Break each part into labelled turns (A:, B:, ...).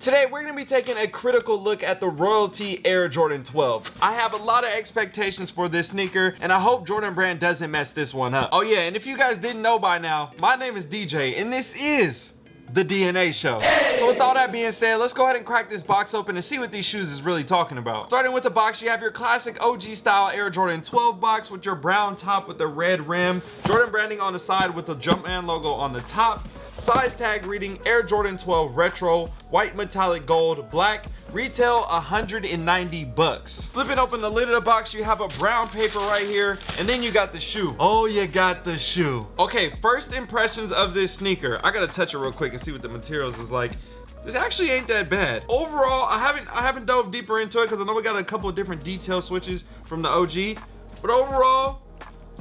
A: Today we're going to be taking a critical look at the Royalty Air Jordan 12. I have a lot of expectations for this sneaker and I hope Jordan Brand doesn't mess this one up. Oh yeah, and if you guys didn't know by now, my name is DJ and this is the DNA show. So with all that being said, let's go ahead and crack this box open and see what these shoes is really talking about. Starting with the box, you have your classic OG style Air Jordan 12 box with your brown top with the red rim, Jordan branding on the side with the Jumpman logo on the top, size tag reading Air Jordan 12 Retro, white metallic gold, black, retail 190 bucks. Flipping open the lid of the box, you have a brown paper right here, and then you got the shoe. Oh, you got the shoe. Okay, first impressions of this sneaker. I gotta touch it real quick and see what the materials is like this actually ain't that bad overall i haven't i haven't dove deeper into it because i know we got a couple of different detail switches from the og but overall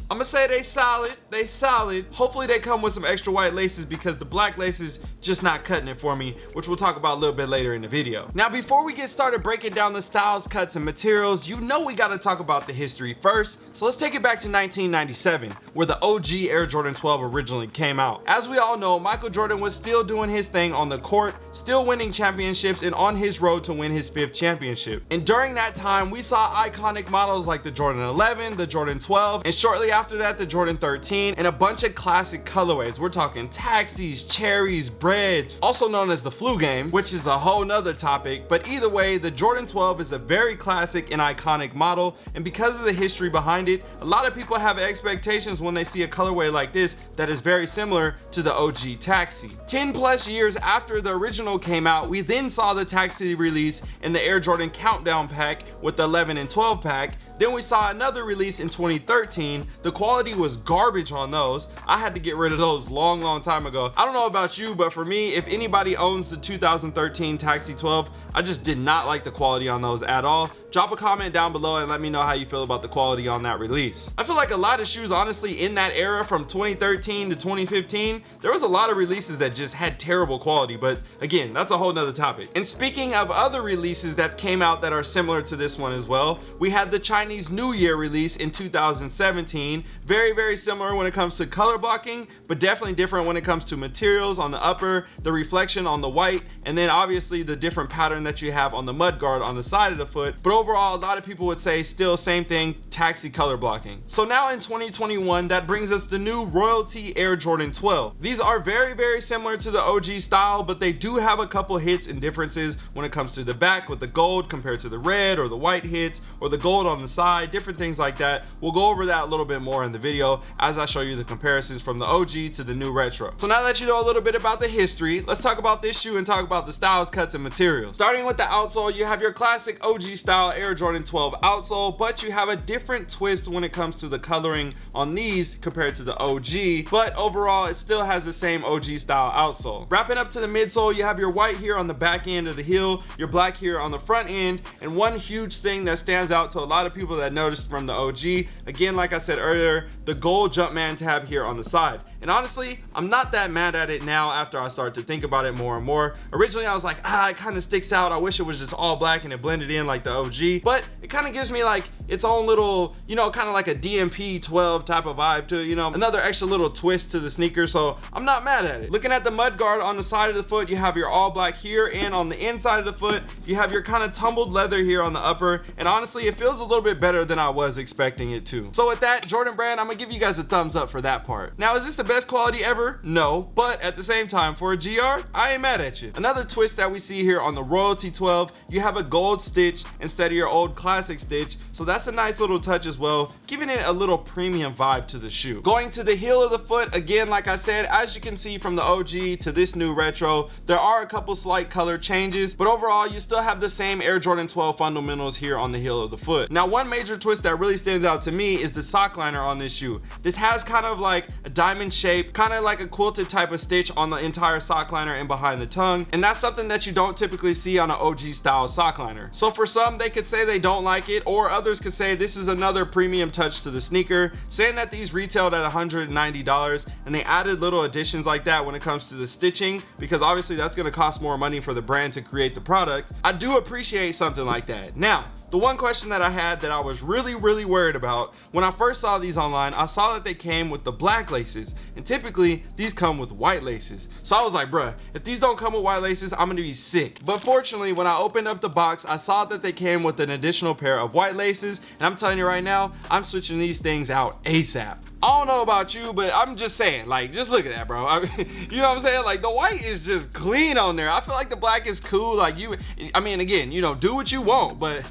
A: I'm gonna say they solid, they solid. Hopefully they come with some extra white laces because the black laces just not cutting it for me, which we'll talk about a little bit later in the video. Now, before we get started breaking down the styles, cuts, and materials, you know we gotta talk about the history first. So let's take it back to 1997, where the OG Air Jordan 12 originally came out. As we all know, Michael Jordan was still doing his thing on the court, still winning championships and on his road to win his fifth championship. And during that time, we saw iconic models like the Jordan 11, the Jordan 12, and shortly after that the Jordan 13 and a bunch of classic colorways. We're talking taxis, cherries, breads, also known as the flu game, which is a whole nother topic. But either way, the Jordan 12 is a very classic and iconic model. And because of the history behind it, a lot of people have expectations when they see a colorway like this that is very similar to the OG Taxi. 10 plus years after the original came out, we then saw the Taxi release in the Air Jordan Countdown pack with the 11 and 12 pack then we saw another release in 2013. The quality was garbage on those. I had to get rid of those long, long time ago. I don't know about you, but for me, if anybody owns the 2013 Taxi 12, I just did not like the quality on those at all drop a comment down below and let me know how you feel about the quality on that release. I feel like a lot of shoes honestly in that era from 2013 to 2015 there was a lot of releases that just had terrible quality but again that's a whole nother topic. And speaking of other releases that came out that are similar to this one as well we had the chinese new year release in 2017 very very similar when it comes to color blocking but definitely different when it comes to materials on the upper the reflection on the white and then obviously the different pattern that you have on the mud guard on the side of the foot. But overall a lot of people would say still same thing taxi color blocking. So now in 2021 that brings us the new royalty air jordan 12 these are very very similar to the og style but they do have a couple hits and differences when it comes to the back with the gold compared to the red or the white hits or the gold on the side different things like that. We'll go over that a little bit more in the video as i show you the comparisons from the og to the new retro. So now that you know a little bit about the history let's talk about this shoe and talk about the styles cuts and materials. Starting with the outsole you have your classic og style style Air Jordan 12 outsole, but you have a different twist when it comes to the coloring on these compared to the OG, but overall it still has the same OG style outsole. Wrapping up to the midsole, you have your white here on the back end of the heel, your black here on the front end, and one huge thing that stands out to a lot of people that noticed from the OG, again, like I said earlier, the gold Jumpman tab here on the side. And honestly, I'm not that mad at it now after I start to think about it more and more. Originally, I was like, ah, it kind of sticks out. I wish it was just all black and it blended in like the OG but it kind of gives me like its own little you know kind of like a dmp 12 type of vibe to you know? Another extra little twist to the sneaker so i'm not mad at it. Looking at the mud guard on the side of the foot you have your all black here and on the inside of the foot you have your kind of tumbled leather here on the upper and honestly it feels a little bit better than i was expecting it to. So with that jordan brand i'm gonna give you guys a thumbs up for that part. Now is this the best quality ever? No but at the same time for a gr i ain't mad at you. Another twist that we see here on the royalty 12 you have a gold stitch instead of your old classic stitch so that's a nice little touch as well giving it a little premium vibe to the shoe. Going to the heel of the foot again like i said as you can see from the og to this new retro there are a couple slight color changes but overall you still have the same air jordan 12 fundamentals here on the heel of the foot. Now one major twist that really stands out to me is the sock liner on this shoe. This has kind of like a diamond shape kind of like a quilted type of stitch on the entire sock liner and behind the tongue and that's something that you don't typically see on an og style sock liner. So for some they could say they don't like it or others say this is another premium touch to the sneaker saying that these retailed at 190 dollars and they added little additions like that when it comes to the stitching because obviously that's going to cost more money for the brand to create the product. I do appreciate something like that. Now the one question that I had that I was really, really worried about when I first saw these online, I saw that they came with the black laces and typically these come with white laces. So I was like, bruh, if these don't come with white laces, I'm gonna be sick. But fortunately, when I opened up the box, I saw that they came with an additional pair of white laces. And I'm telling you right now, I'm switching these things out ASAP. I don't know about you, but I'm just saying, like, just look at that, bro. I mean, you know what I'm saying? Like, the white is just clean on there. I feel like the black is cool. Like, you, I mean, again, you know, do what you want, but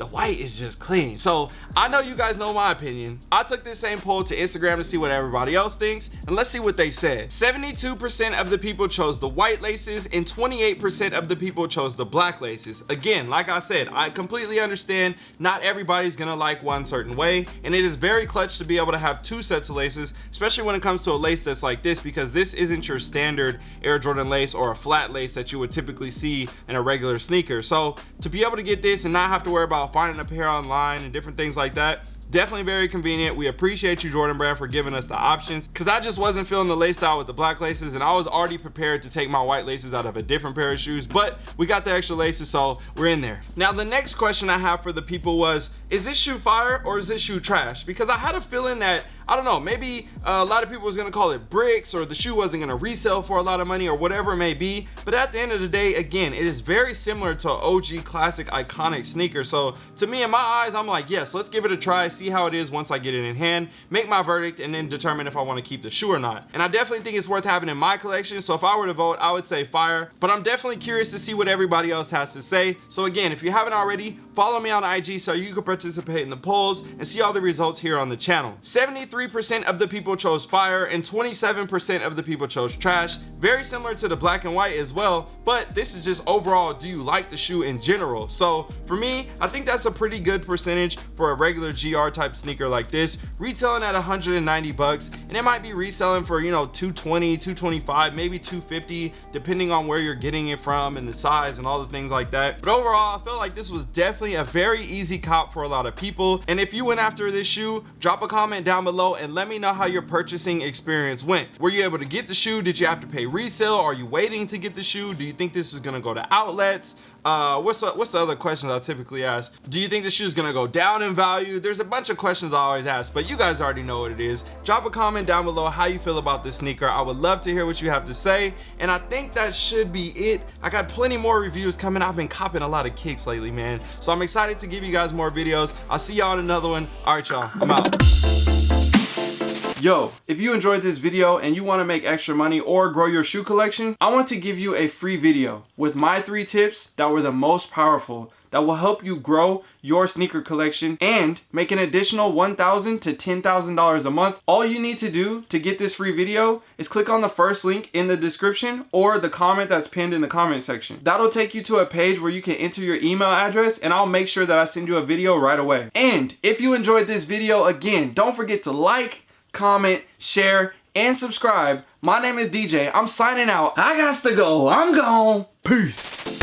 A: the white is just clean. So I know you guys know my opinion. I took this same poll to Instagram to see what everybody else thinks, and let's see what they said. 72% of the people chose the white laces and 28% of the people chose the black laces. Again, like I said, I completely understand not everybody's gonna like one certain way, and it is very clutch to be able to have two sets of laces, especially when it comes to a lace that's like this, because this isn't your standard Air Jordan lace or a flat lace that you would typically see in a regular sneaker. So to be able to get this and not have to worry about finding a pair online and different things like that. Definitely very convenient. We appreciate you jordan brand for giving us the options. Because i just wasn't feeling the lace style with the black laces and i was already prepared to take my white laces out of a different pair of shoes but we got the extra laces so we're in there. Now the next question i have for the people was is this shoe fire or is this shoe trash? Because i had a feeling that I don't know, maybe uh, a lot of people was gonna call it bricks or the shoe wasn't gonna resell for a lot of money or whatever it may be. But at the end of the day, again, it is very similar to OG classic iconic sneaker. So to me, in my eyes, I'm like, yes, let's give it a try, see how it is once I get it in hand, make my verdict, and then determine if I wanna keep the shoe or not. And I definitely think it's worth having in my collection. So if I were to vote, I would say fire, but I'm definitely curious to see what everybody else has to say. So again, if you haven't already, follow me on IG so you can participate in the polls and see all the results here on the channel. 73 percent of the people chose fire and 27% of the people chose trash. Very similar to the black and white as well, but this is just overall, do you like the shoe in general? So for me, I think that's a pretty good percentage for a regular GR type sneaker like this, retailing at 190 bucks, and it might be reselling for, you know, 220, 225, maybe 250, depending on where you're getting it from and the size and all the things like that. But overall, I felt like this was definitely a very easy cop for a lot of people. And if you went after this shoe, drop a comment down below and let me know how your purchasing experience went. Were you able to get the shoe? Did you have to pay resale? Are you waiting to get the shoe? Do you think this is gonna go to outlets? Uh, what's the, what's the other questions I typically ask? Do you think the shoe is gonna go down in value? There's a bunch of questions I always ask, but you guys already know what it is. Drop a comment down below how you feel about this sneaker. I would love to hear what you have to say. And I think that should be it. I got plenty more reviews coming. I've been copping a lot of kicks lately, man. So I'm excited to give you guys more videos. I'll see y'all in another one. All right, y'all, I'm out. Yo, if you enjoyed this video and you want to make extra money or grow your shoe collection, I want to give you a free video with my three tips that were the most powerful that will help you grow your sneaker collection and make an additional $1,000 to $10,000 a month. All you need to do to get this free video is click on the first link in the description or the comment that's pinned in the comment section. That'll take you to a page where you can enter your email address and I'll make sure that I send you a video right away. And if you enjoyed this video, again, don't forget to like, comment, share, and subscribe. My name is DJ. I'm signing out. I got to go. I'm gone. Peace.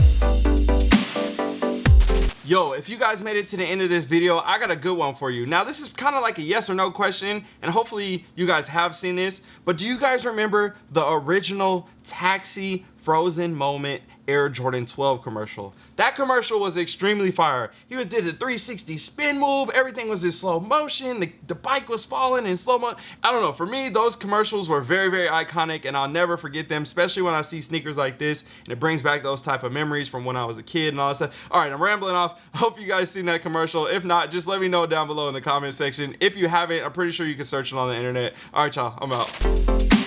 A: Yo, if you guys made it to the end of this video, I got a good one for you. Now, this is kind of like a yes or no question, and hopefully you guys have seen this, but do you guys remember the original Taxi Frozen Moment Air Jordan 12 commercial. That commercial was extremely fire. He was did a 360 spin move. Everything was in slow motion. The, the bike was falling in slow mo. I don't know. For me, those commercials were very, very iconic and I'll never forget them, especially when I see sneakers like this and it brings back those type of memories from when I was a kid and all that stuff. All right, I'm rambling off. Hope you guys seen that commercial. If not, just let me know down below in the comment section. If you haven't, I'm pretty sure you can search it on the internet. All right, y'all, I'm out.